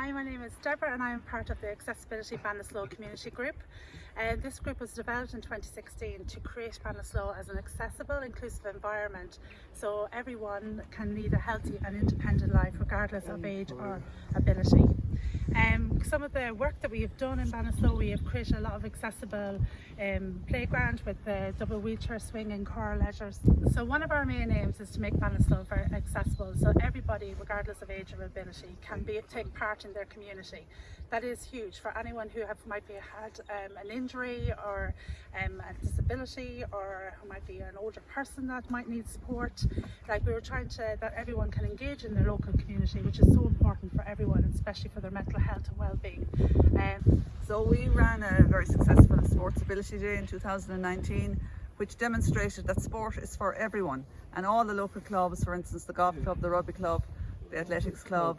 Hi, my name is Deborah and I am part of the Accessibility Ballinasloe Community Group. Uh, this group was developed in 2016 to create Ballinasloe as an accessible, inclusive environment so everyone can lead a healthy and independent life regardless of age or ability. Um, some of the work that we have done in Ballinasloe, we have created a lot of accessible um, playground with the double wheelchair swing and car leisures. So one of our main aims is to make Ballinasloe very accessible so everybody, regardless of age or ability, can be, take part in their community. That is huge for anyone who have, might be had um, an injury or um, a disability or who might be an older person that might need support. Like we were trying to, that everyone can engage in their local community, which is so important for everyone, especially for their mental health and well-being. Um, So we ran a very successful Sports Ability Day in 2019 which demonstrated that sport is for everyone and all the local clubs, for instance the golf club, the rugby club, the athletics club,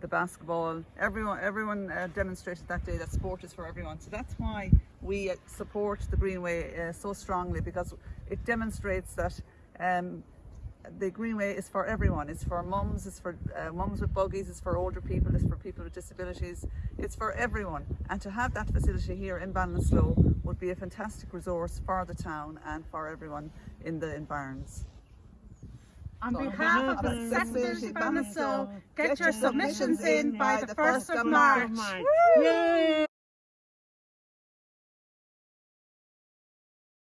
the basketball, everyone everyone uh, demonstrated that day that sport is for everyone. So that's why we uh, support the Greenway uh, so strongly because it demonstrates that um, the Greenway is for everyone. It's for mums, it's for uh, mums with buggies, it's for older people, it's for people with disabilities. It's for everyone. And to have that facility here in Ballinasloe would be a fantastic resource for the town and for everyone in the environs. On So on behalf of behalf of Accessibility Accessibility Ballinasloe, Ballinasloe, get your submissions in by the 1st of March. Yay!